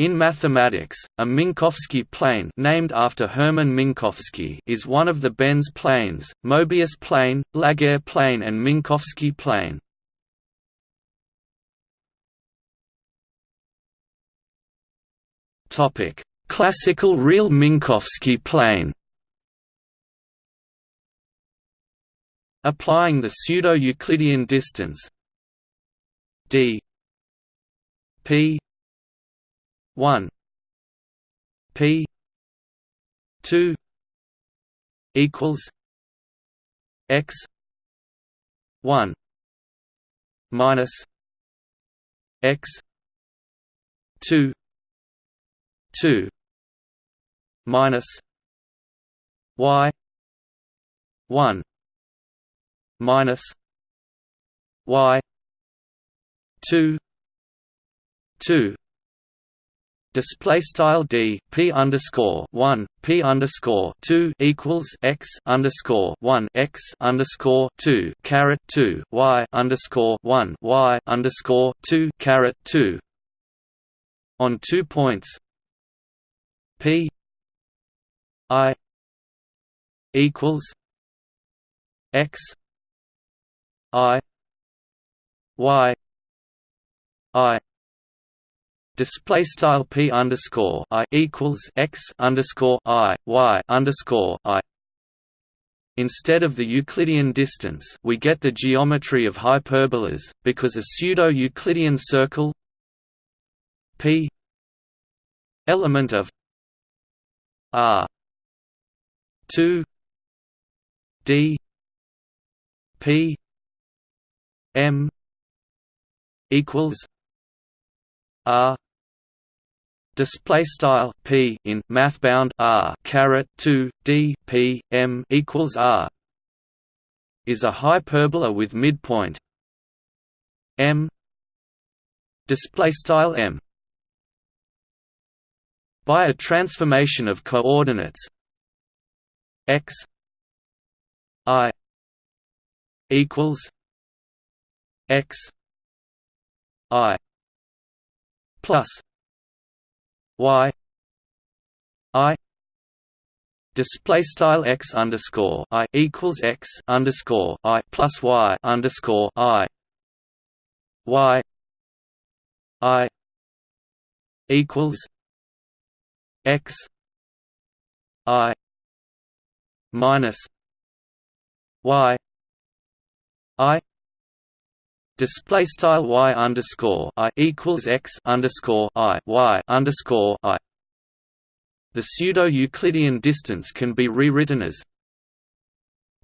In mathematics, a Minkowski plane named after Hermann Minkowski is one of the Benz planes, Mobius plane, Laguerre plane and Minkowski plane. Topic: Classical real Minkowski plane. Applying the pseudo-Euclidean distance d p 1 p 2 equals x 1 minus x 2 2 minus y 1 minus y 2 2 display style d p underscore one p underscore two equals x underscore one x underscore two caret two y underscore one y underscore two caret two. On two points P I equals X I Y I display style p underscore i equals x underscore i y underscore i. Instead of the Euclidean distance, we get the geometry of hyperbolas because a pseudo-Euclidean circle p element of R two D P M equals R. Display style p in math bound r caret 2 d p m equals r is a hyperbola with midpoint m. Display style m by a transformation of coordinates x i equals x i plus y i display style x underscore i equals x underscore i plus y underscore i y i equals x i minus y i display style y underscore i equals x underscore i y underscore i. The pseudo-Euclidean distance can be rewritten as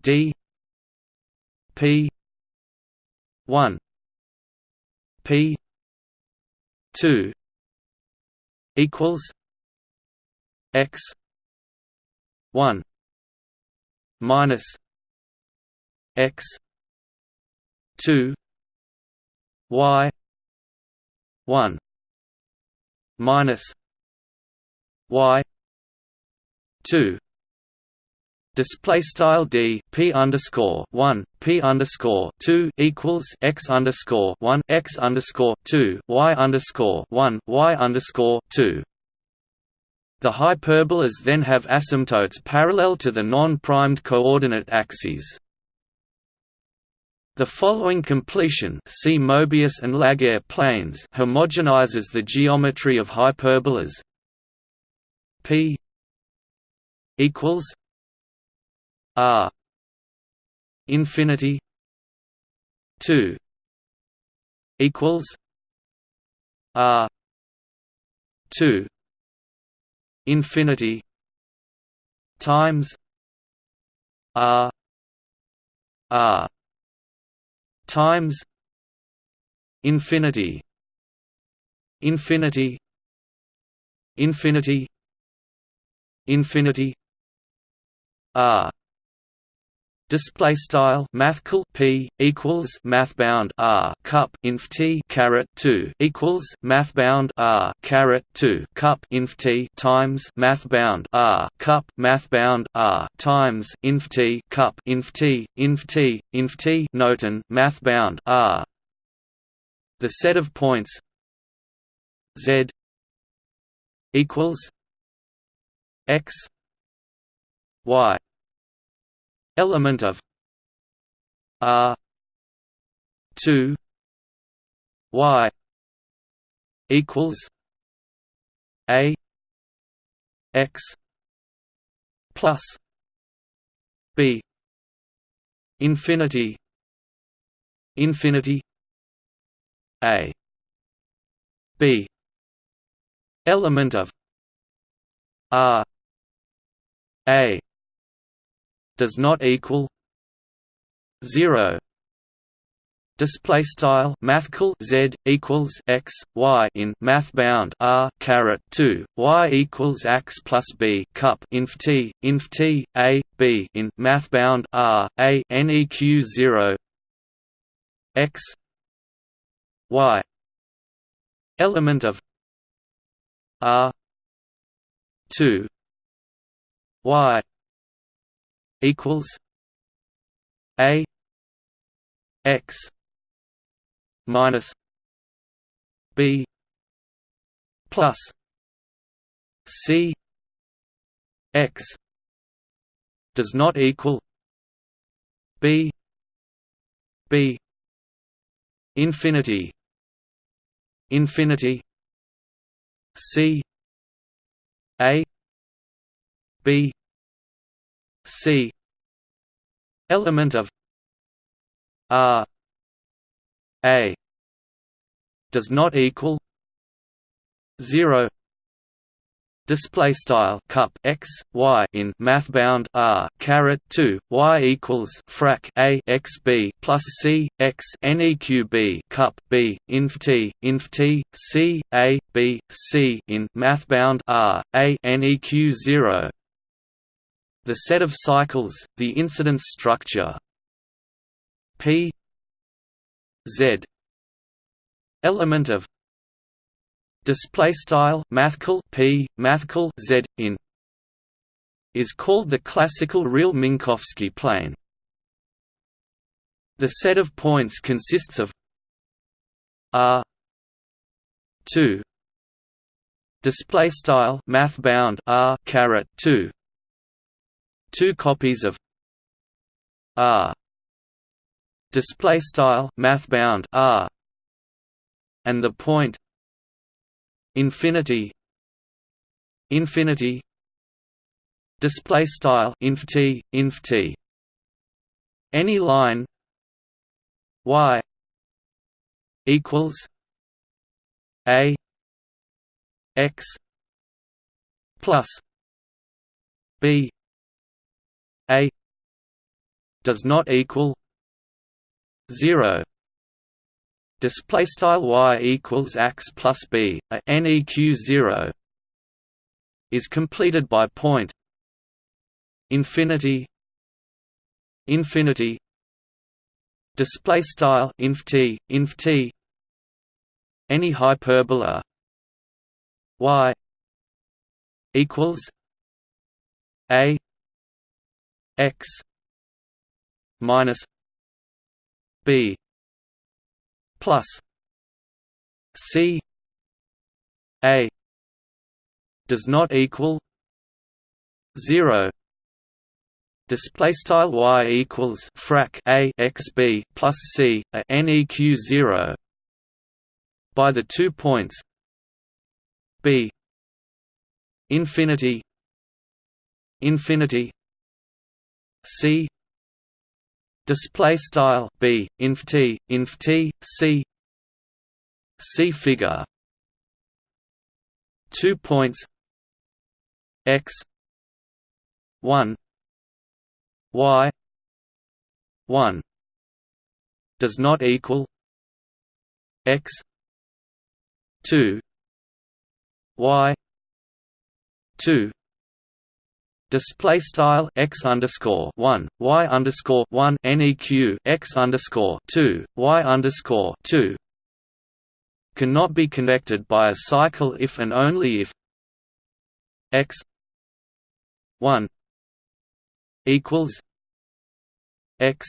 d p one p two equals x 1 minus x 2 y 1 minus y 2 display style d p underscore one p underscore two equals x underscore one x underscore two y underscore one y underscore two the hyperbolas then have asymptotes parallel to the non-primed coordinate axes. The following completion see Mobius and Laguerre planes homogenizes the geometry of hyperbolas. P equals R infinity 2 equals R 2 infinity times r r times infinity infinity infinity infinity r Display style mathcal p equals mathbound r cup inf t caret two equals mathbound r caret two cup inf t times mathbound r cup mathbound r times inf t cup inf t inf t inf t noten mathbound r. The set of points z equals x y element of r 2 y equals a x plus b infinity infinity a b element of r a does not equal 0 display style mathcal z equals x y in math bound r caret 2 y equals x plus b cup inf t inf t a b in math bound r a neq 0 x y. Element of r 2 y equals a x minus b plus c x does not equal b b infinity infinity c a b c element of r a does not equal 0 display style cup x y in math bound r caret 2 y equals frac a x b plus c x neq b cup b inf t inf t c a b c in math bound r a neq 0 the set of cycles the incidence structure p z element of display style mathcal p mathcal z in is called the classical real Minkowski plane. The set of points consists of r 2 display style math bound r caret 2 two copies of r display style math bound r and the point infinity infinity display style inf t inf t. Any line y equals a x plus b a does not equal 0 display style y equals x plus b a neq 0 is completed by point infinity infinity display style inf t inf t any hyperbola y equals a x minus b plus c a does not equal 0 display style y equals frac a x b plus c a neq 0 by the two points b infinity infinity c. Display style b inf t inf t c. C figure. Two points. X. 1 y. 1 does not equal x. 2 y. 2 Display style x underscore one y underscore one neq x underscore two y underscore two cannot be connected by a cycle if and only if x one equals x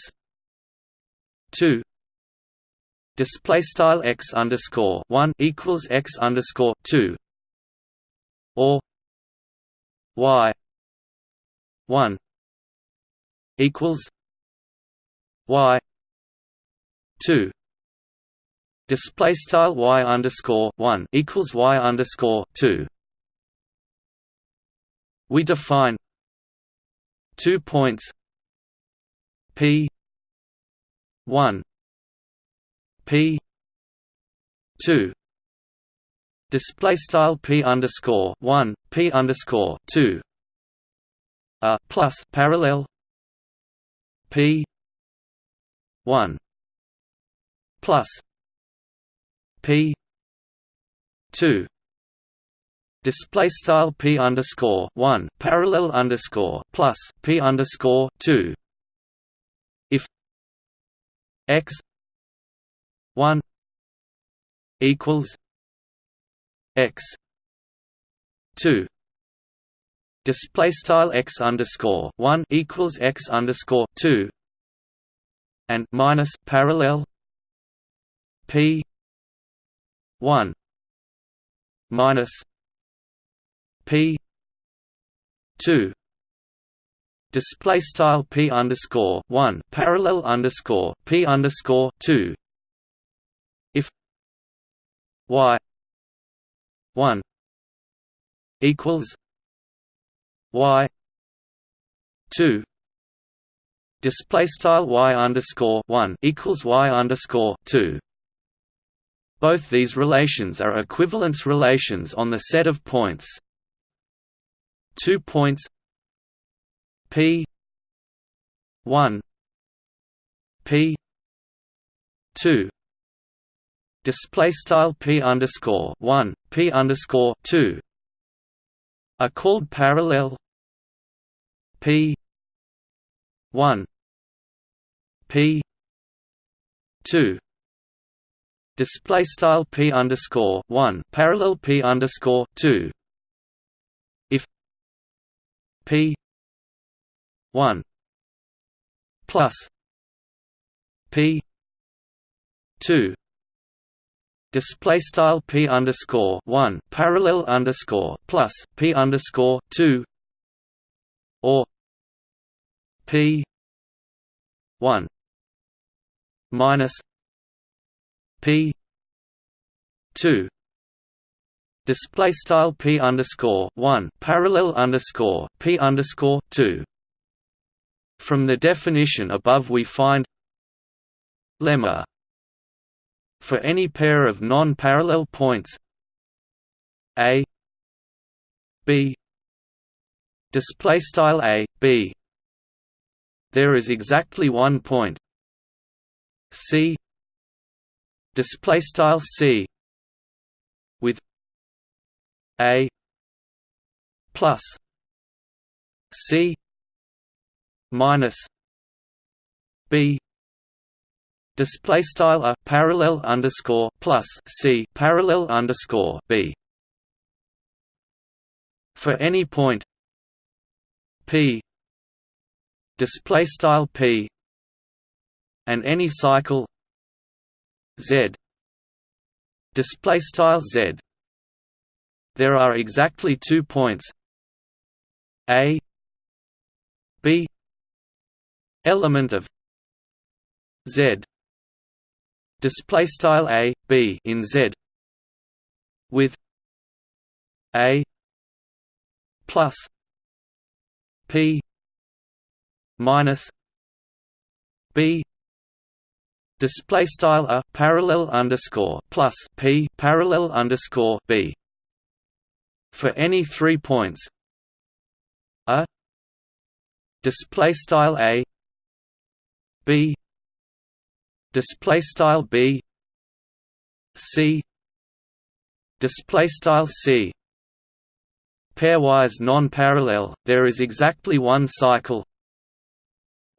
two. Display style x underscore one equals x underscore two or y 1 equals y 2 display style y underscore 1 equals y underscore 2 we define two points p 1 p 2 display style p underscore 1 p underscore 2 a plus parallel p 1 plus p 2 display style p underscore 1 parallel underscore plus p underscore 2 if x 1 equals x 2 display style x underscore 1 equals x underscore 2 and minus parallel p 1 minus p 2 display style p underscore 1 parallel underscore p underscore 2 if y 1 equals y 2 display style y underscore 1 equals y underscore 2 both these relations are equivalence relations on the set of points. Two points p 1 p 2 display style p underscore one p underscore two are called parallel. P one. P two. Display style p underscore one. Parallel p underscore two. If p one plus p two display style p underscore one parallel underscore plus p underscore two or p one minus p two display style p underscore one parallel underscore p underscore two. From the definition above, we find lemma for any pair of non-parallel points. A b display style a b there is exactly one point. C display style c with a plus c minus b display style a parallel underscore plus c parallel underscore b. For any point p display style p and any cycle z display style z there are exactly two points a b element of z display style a b in z with a plus p minus b. Display style a parallel underscore plus p parallel underscore b. For any three points a. Display style a b display style b. C. Display style c. Pairwise non-parallel there is exactly one cycle.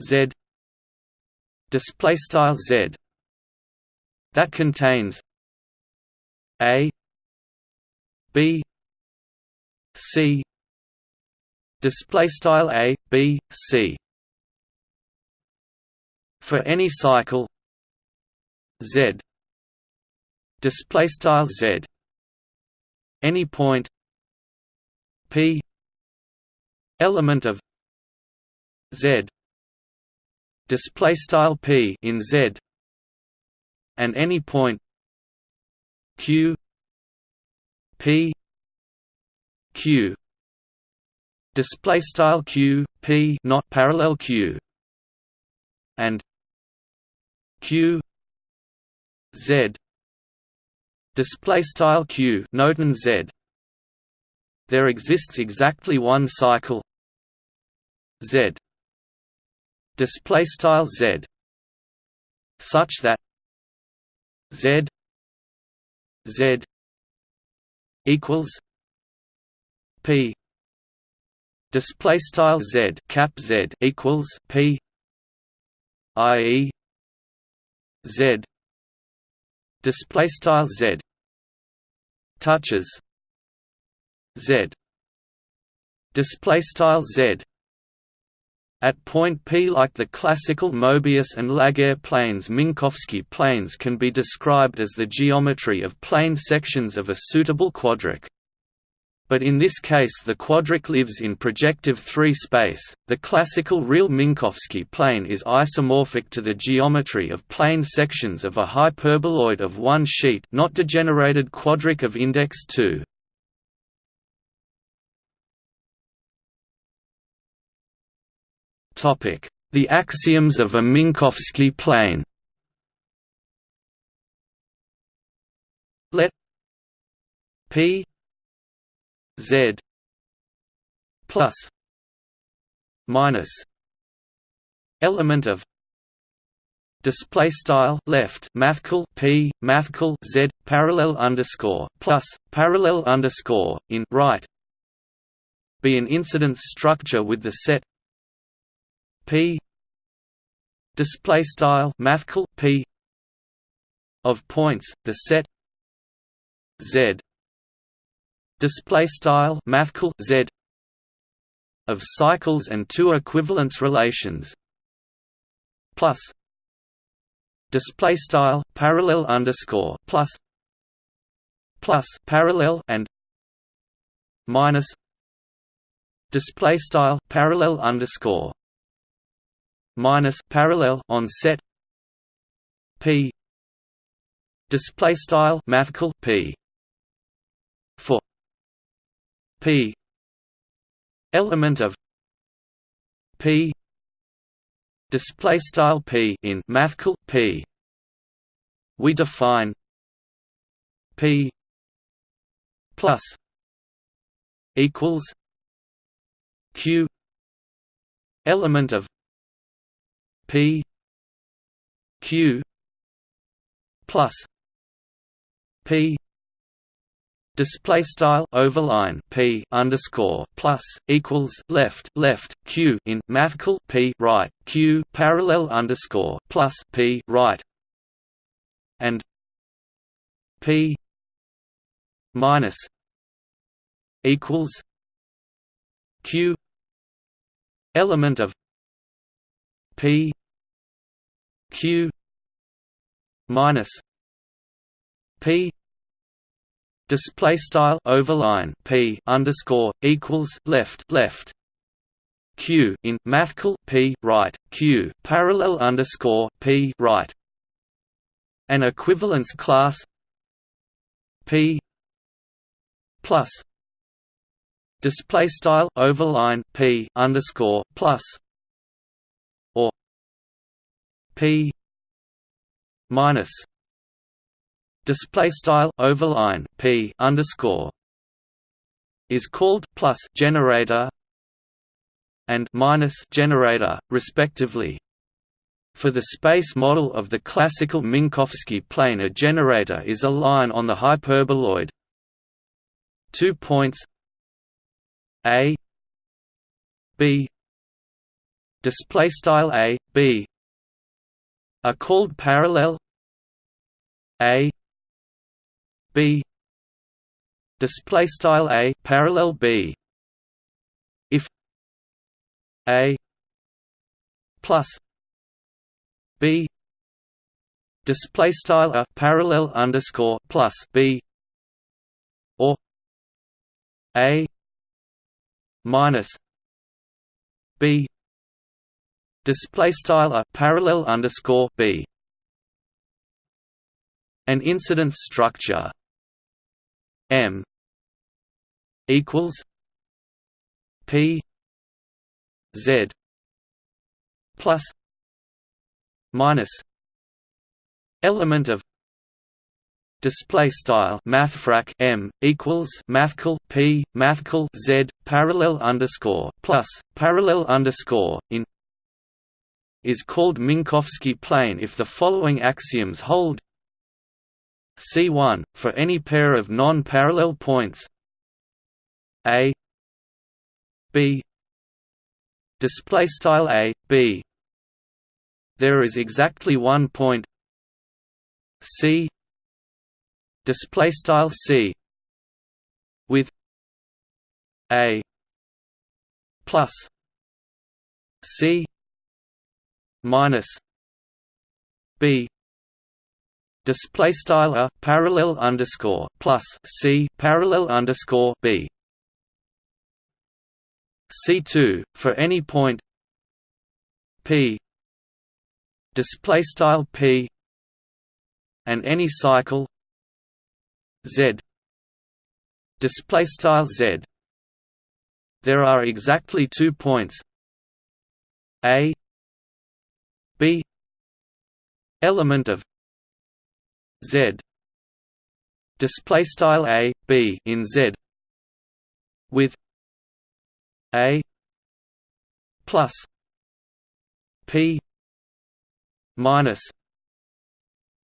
Z. Display style z. That contains a b c. Display style a b c. For any cycle z. Display style z. Any point. P. Element of z. Display style p in z. And any point. Q. P. Q. Display style q p not parallel q. And q z. Display style q noten z. There exists exactly one cycle. Z. Display style z. Such that z. Z. equals p. Display style z cap z equals p i.e. z display style z. Touches. Z. Display style z. At point P like the classical Mobius and Laguerre planes Minkowski planes can be described as the geometry of plane sections of a suitable quadric but in this case the quadric lives in projective 3 space. The classical real Minkowski plane is isomorphic to the geometry of plane sections of a hyperboloid of one sheet, not degenerated quadric of index 2. Topic: The axioms of a Minkowski plane. Let P Z plus minus element of display style left mathcal p mathcal z parallel underscore plus parallel underscore in right be an incidence structure with the set p display style mathcal p of points the set z display style mathcal z of cycles and two equivalence relations. Plus display style parallel underscore plus plus parallel and minus display style parallel underscore minus parallel on set p display style mathcal p for p. Element of p. Display style p in mathcal p. We define p plus equals q. Element of p. Q. Plus p display style overline p underscore plus equals left left q in mathcal p right q parallel underscore plus p right and p minus equals q element of p q minus p display style overline p underscore equals left left. Q in mathcal p right. Q parallel underscore p right. An equivalence class p plus display style overline p underscore plus or p minus display style overline p underscore is called plus generator and minus generator respectively. For the space model of the classical Minkowski plane a generator is a line on the hyperboloid. Two points. A. B. Display style a b. Are called parallel. A b. Display style a parallel b. If a plus b. Display style a parallel underscore plus b. Or a minus b. Display style a parallel underscore b. An incidence structure m equals p z plus minus element of display style mathfrak m equals mathcal p mathcal z parallel underscore plus parallel underscore in is called Minkowski plane if the following axioms hold C1 for any pair of non-parallel points. A. B. Display style a b. There is exactly one point. C. Display style c. With a. Plus c minus b display style a parallel underscore plus c parallel underscore b. C2 for any point p display style p and any cycle z display style z. There are exactly two points a b element of z. Display style a b in z. With a plus p minus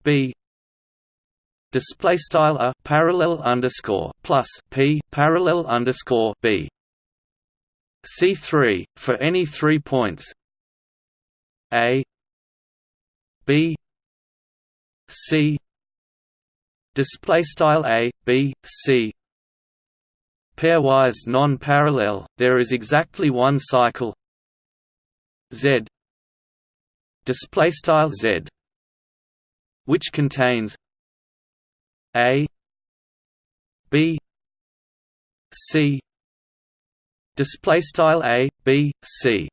b. Display style a parallel underscore plus p parallel underscore b. C3 for any three points. A b c display style a b c. Pairwise non-parallel there is exactly one cycle. Z. Display style z which contains a b c. Display style a b c.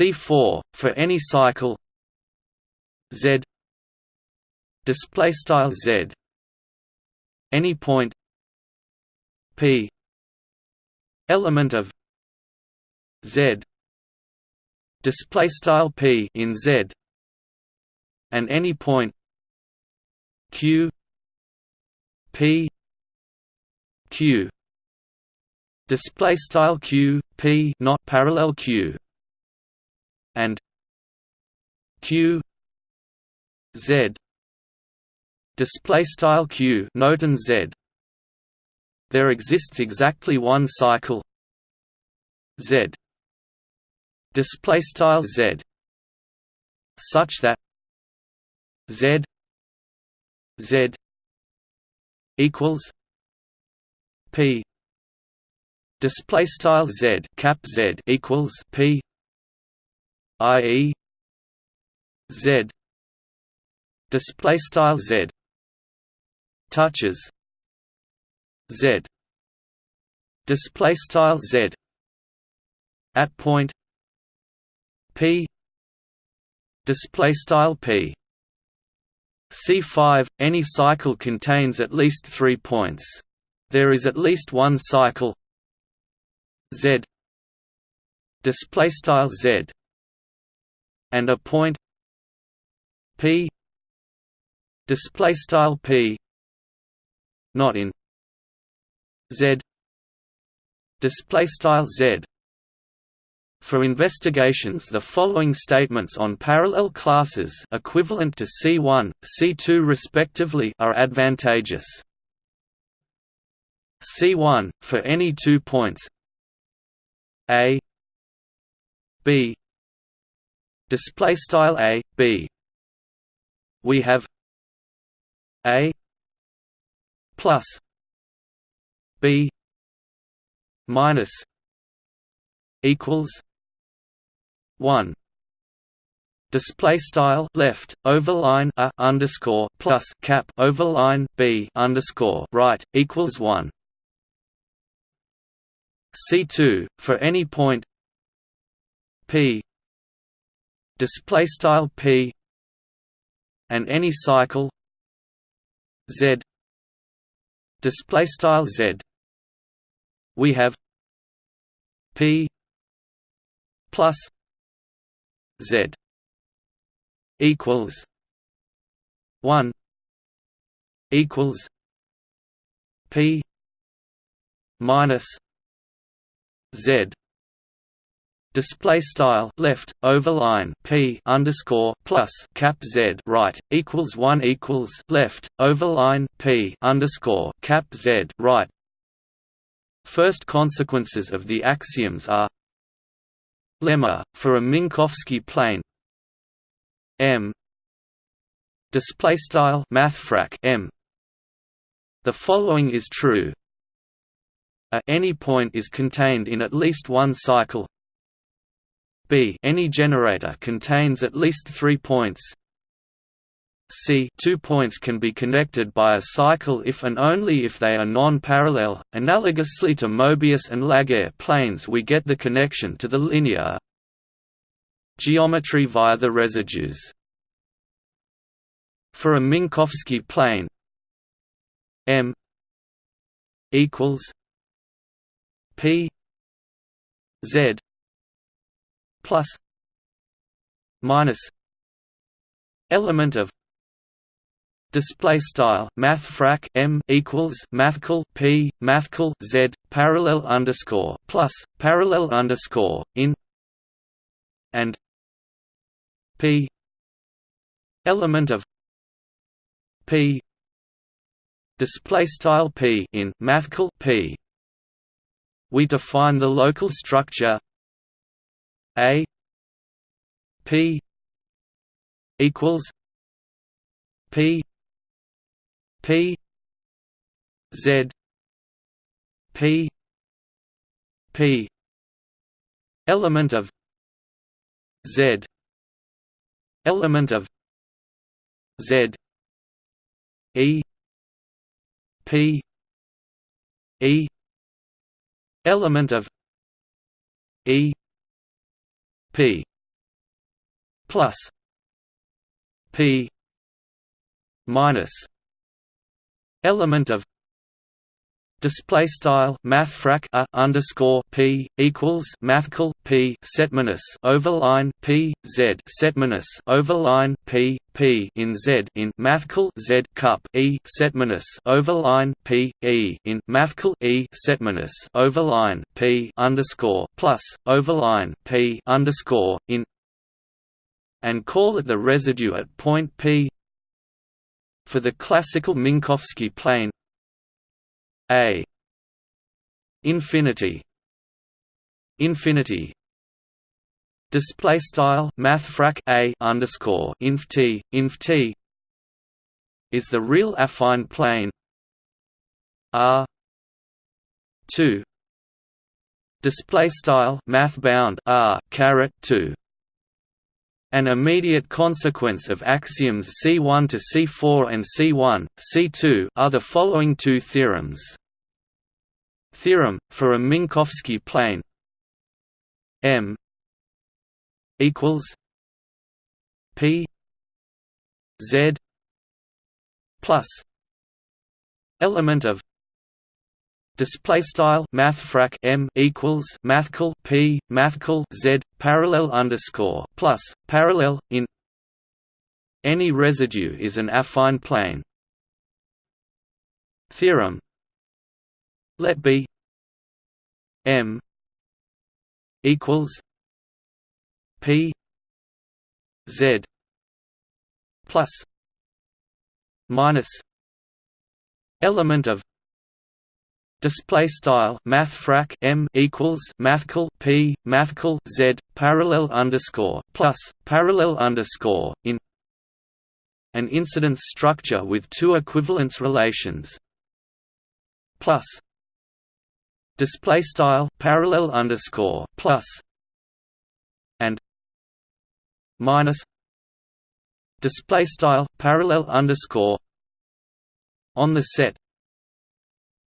C4 for any cycle. Z display style z. Any point. P. Element of z. Display style p in z. And any point. Q. P. Q. Display style q p not parallel q. And q. Z display style q note and z. There exists exactly one cycle. Z. Display style z. Such that z. Z. equals p. Display style z cap z equals p. I.e. z. Display style z touches z. Display style z. At point p. Display style p. C5 any cycle contains at least 3 points. There is at least one cycle z. Display style z. And a point p. Display style p not in z. Display style z. For investigations the following statements on parallel classes equivalent to C1, C2 respectively are advantageous. C1 for any two points. A. B. Display style A B. We have A plus B minus equals 1 display style left overline a underscore plus cap overline b underscore right equals 1 C2 for any point P. Display style P and any cycle Z display style Z. We have P plus Z equals one equals P minus Z display style left overline p underscore plus cap z right equals one equals left overline p underscore cap z right. First consequences of the axioms are lemma for a Minkowski plane m display style mathfrak m. The following is true. A any point is contained in at least one cycle B any generator contains at least three points C two points can be connected by a cycle if and only if they are non-parallel. Analogously to Mobius and Laguerre planes we get the connection to the linear geometry via the residues. For a Minkowski plane M equals P Z plus minus element of display style math frak m equals mathcal p mathcal z parallel underscore plus parallel underscore in and p element of p display style p in mathcal p. We define the local structure a P equals P P Z P P element of Z element of Z E P E element of E P plus P minus element of Display style mathfrak a underscore p equals mathcal p setminus overline p z setminus overline p p in z in mathcal z cup e setminus overline p e in mathcal e setminus overline p underscore plus overline p underscore in and call it the residue at point p for the classical Minkowski plane a. Infinity. Infinity. Display style mathfrak a underscore inf t inf t. Is the real affine plane. R. 2 display style math bound r caret 2 an immediate consequence of axioms C1 to C4 and C1, C2 are the following two theorems. Theorem, for a Minkowski plane M equals P Z plus element of display style mathfrak m equals mathcal p mathcal z parallel underscore plus parallel in. Any residue is an affine plane. Theorem. Let b m equals p z plus minus element of Display style mathfrak m equals mathcal p mathcal z parallel underscore plus parallel underscore in an incidence structure with two equivalence relations. Plus display style parallel underscore plus and minus display style parallel underscore on the set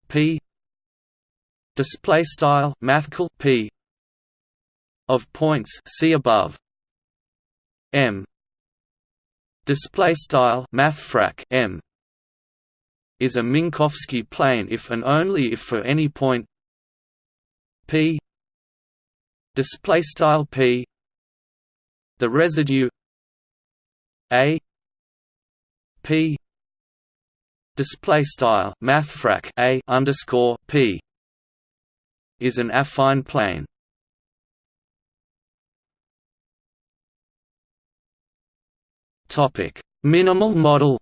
p display style mathcal p of points see above m display style mathfrak m is a Minkowski plane if and only if for any point p display style p the residue a p display style mathfrak a underscore p is an affine plane. Topic: Minimal model.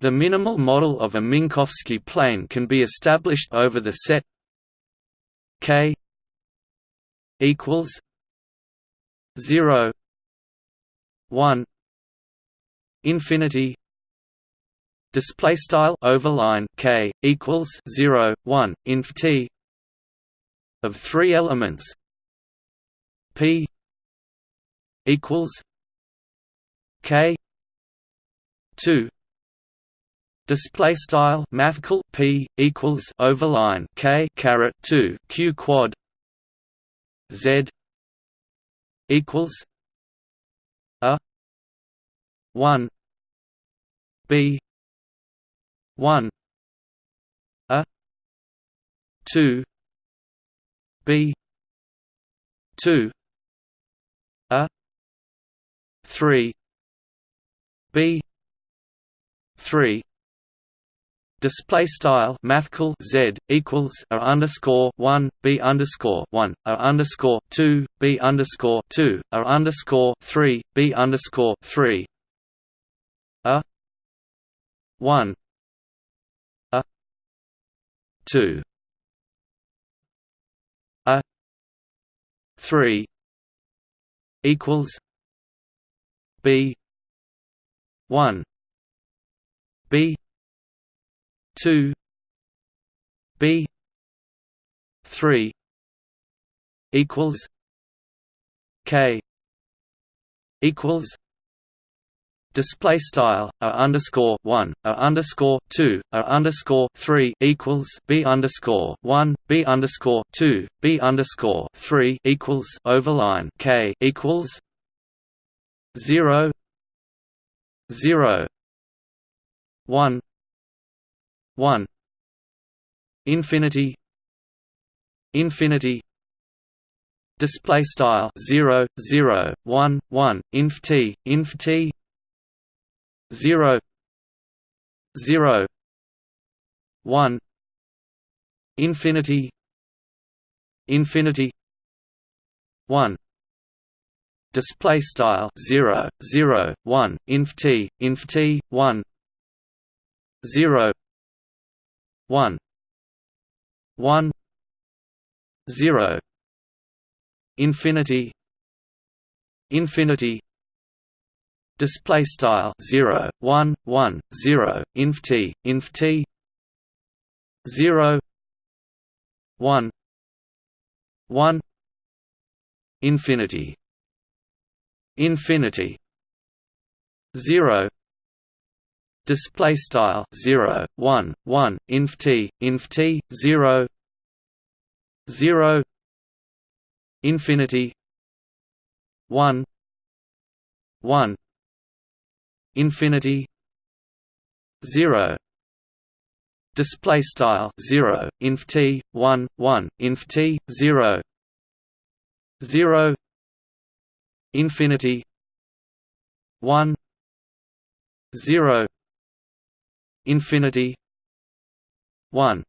The minimal model of a Minkowski plane can be established over the set K equals 0 1 infinity display style overline k equals 0 1 inf t of three elements p equals k 2 display style mathcal p equals overline k caret 2 q quad z equals a 1 b 1 a. 2 b. 2 a. 3 b. 3 Display style mathcal z equals a underscore one b underscore one a underscore two b underscore two a underscore three b underscore three. A. One 2 a. 3 equals b. 1 b. 2 b. 3 equals k. equals display style a underscore one a underscore two a underscore three equals b underscore one b underscore two b underscore three equals overline k equals zero zero one one infinity infinity display style 0 0 1 1 inf t inf t zero zero one infinity infinity one display style 0 0 1 inf t inf t 1 0 1 1 0 infinity infinity display style 0 1 1 0 inf t inf t 0 1 1 infinity infinity 0 display style 0 1 1 inf t inf t 0 0 infinity 1 1 infinity 0 display style 0 inf t 1 1 inf t 0 0 infinity 1 0 infinity 1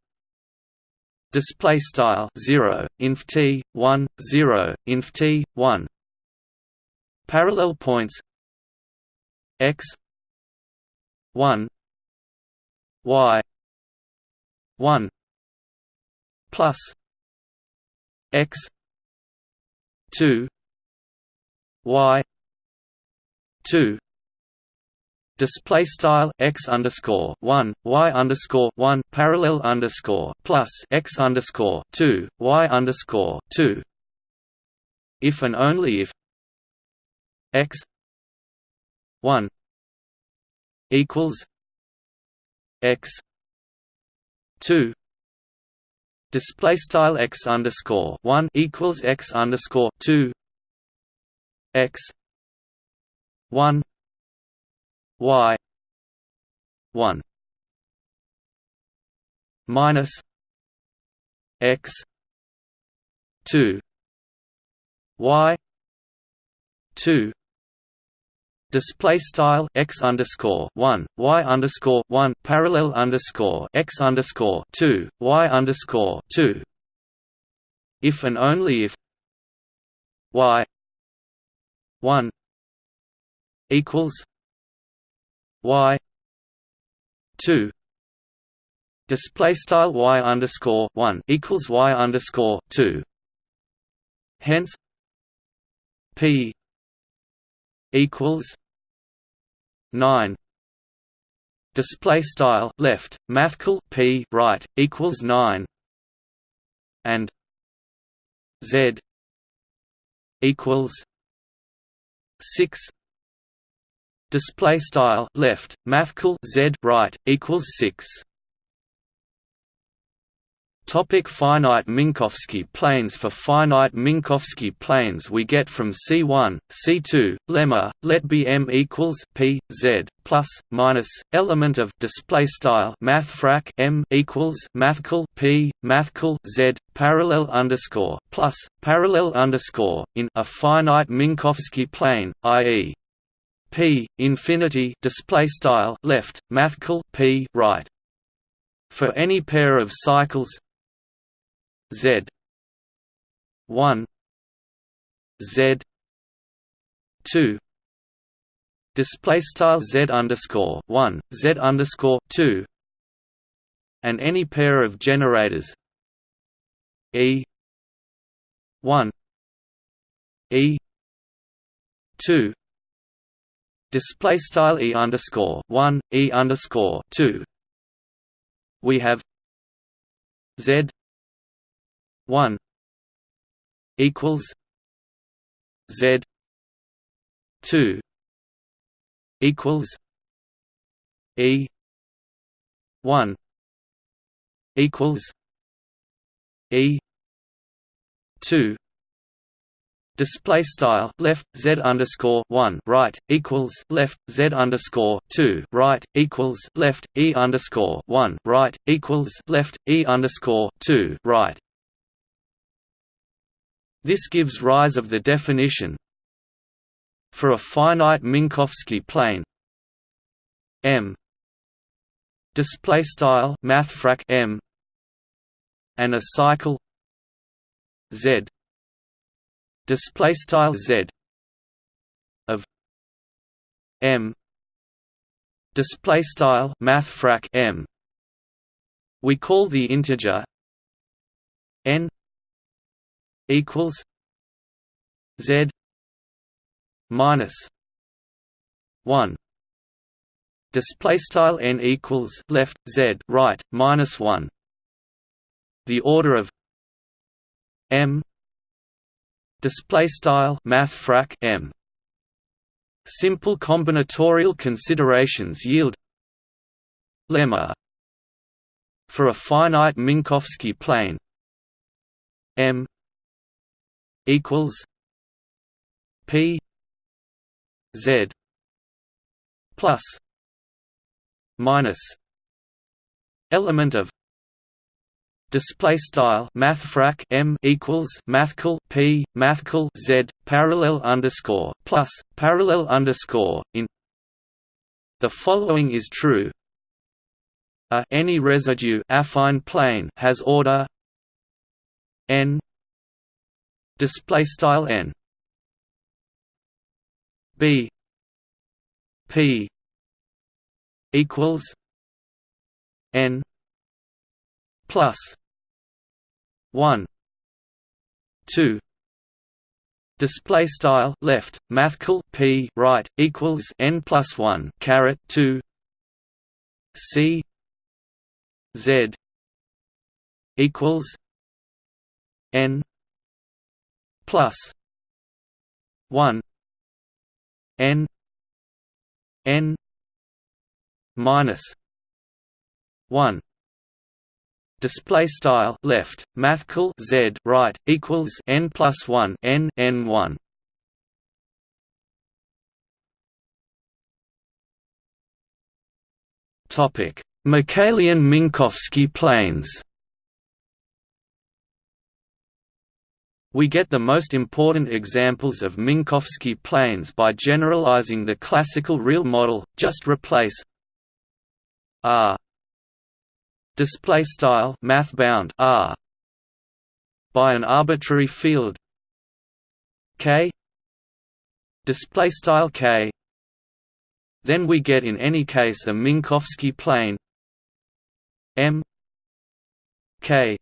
display style 0 inf t 1 0 inf t 1 parallel points x 1 y 1 plus x 2 y 2 display style x underscore one y underscore one parallel underscore plus x underscore two y underscore two. If and only if x 1 equals x 2 display style x underscore 1 equals x underscore 2 x 1 y 1 minus x 2 y 2 display style x underscore one y underscore one parallel underscore x underscore two y underscore two. If and only if y one equals y two display style y underscore one equals y underscore two. Hence, p equals nine. Display style left mathcal p right equals 9 and z equals 6 display style left mathcal z right equals 6 Topic finite Minkowski planes For finite Minkowski planes we get from C1, C2, lemma, let be M equals P, Z, plus, minus, element of display style mathfrak M equals mathcal P, mathcal Z, parallel underscore, plus, parallel underscore, in a finite Minkowski plane, i.e. P infinity display style left mathcal P right for any pair of cycles Z. one. Z. two. Display style Z underscore one Z underscore two. And any pair of generators E. one. E. two. Display style E underscore one E underscore two. We have Z 1 equals Z two equals E one equals E two display style left z underscore one right equals left z underscore two right equals left e underscore one right equals left e underscore two right. This gives rise of the definition for a finite Minkowski plane. M. Display style mathfrak M. And a cycle Z. Display style Z. Of M. Display style mathfrak M. We call the integer n equals Z minus one. Display style n equals left z right minus 1 the order of m. Display style math frak m. Simple combinatorial considerations yield lemma for a finite minkowski plane. M equals P Z plus minus element of display style mathfrak m equals mathcal p mathcal z parallel underscore plus parallel underscore in. The following is true. A any residue affine plane has order n display style n. B. P. equals n plus 1 2 display style left mathcal p right equals n plus 1 caret 2 c. Z. equals n plus 1 n n minus 1 display style left mathcal z right equals n plus 1 n n 1 topic miquelian minkowski planes. We get the most important examples of Minkowski planes by generalizing the classical real model. Just replace R display style math bound R by an arbitrary field K display style K then we get in any case a Minkowski plane M K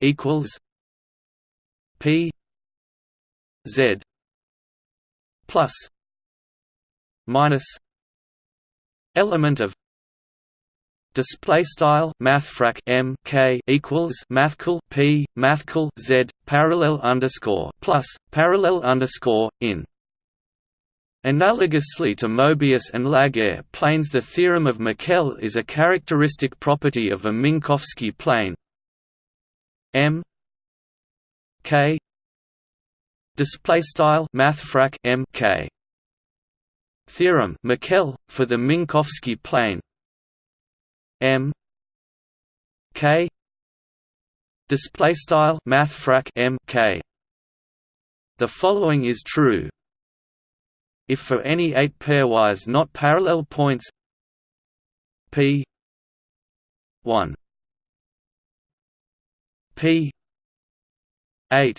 equals P Z plus minus element of display style mathfrak m k equals mathcal p mathcal z parallel underscore plus parallel underscore in. Analogously to Mobius and Laguerre planes the theorem of Miquel is a characteristic property of a Minkowski plane. M K. Display style mathfrak M K. Theorem Miquel for the Minkowski plane. M. K. Display style mathfrak M K. The following is true. If for any eight pairwise not parallel points p. 1 p 8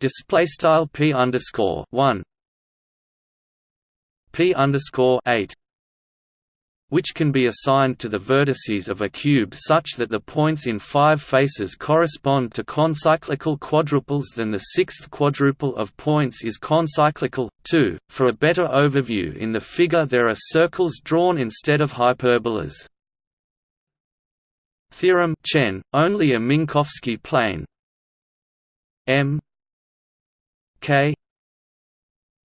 display style p underscore 1 p underscore 8 which can be assigned to the vertices of a cube such that the points in five faces correspond to concyclical quadruples then the sixth quadruple of points is concyclical. 2. For a better overview in the figure there are circles drawn instead of hyperbolas. Theorem Chen, only a Minkowski plane M K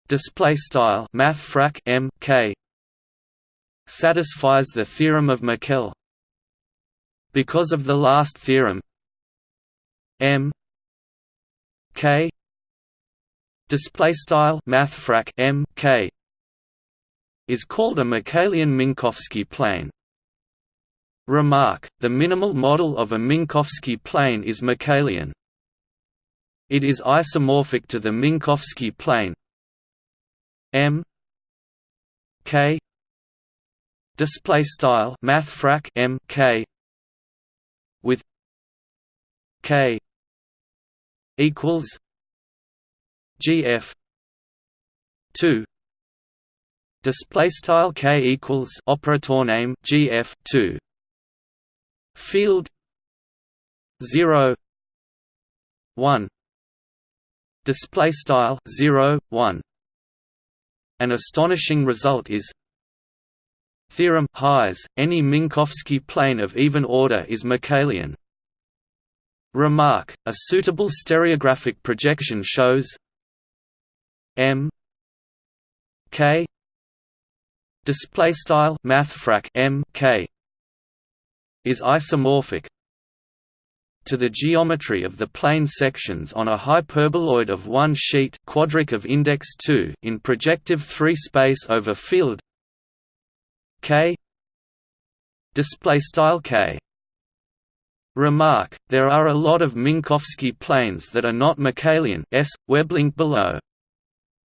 display style math M K satisfies the theorem of Miquel. Because of the last theorem, M K display style mathfrak M K is called a Minkowskian Minkowski plane. Remark: The minimal model of a Minkowski plane is Minkowskian. It is isomorphic to the Minkowski plane. M K display style mathfrak m k with k equals gf 2 display style k equals operator name gf 2 field 0 1 display style 0 1 an astonishing result is Theorem Heise, any Minkowski plane of even order is Minkowskian. Remark: A suitable stereographic projection shows M K display style mathfrak M K is isomorphic to the geometry of the plane sections on a hyperboloid of one sheet quadric of index 2 in projective 3 space over field K display style K Remark, there are a lot of Minkowski planes that are not Minkowskian s, weblink below.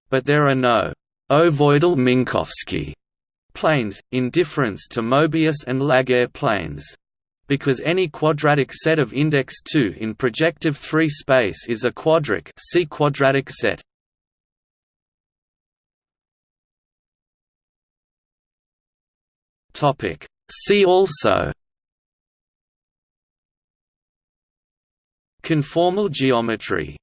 But there are no ovoidal Minkowski planes, in difference to Mobius and Laguerre planes. Because any quadratic set of index 2 in projective 3 space is a quadric see quadratic set. Topic. See also Conformal geometry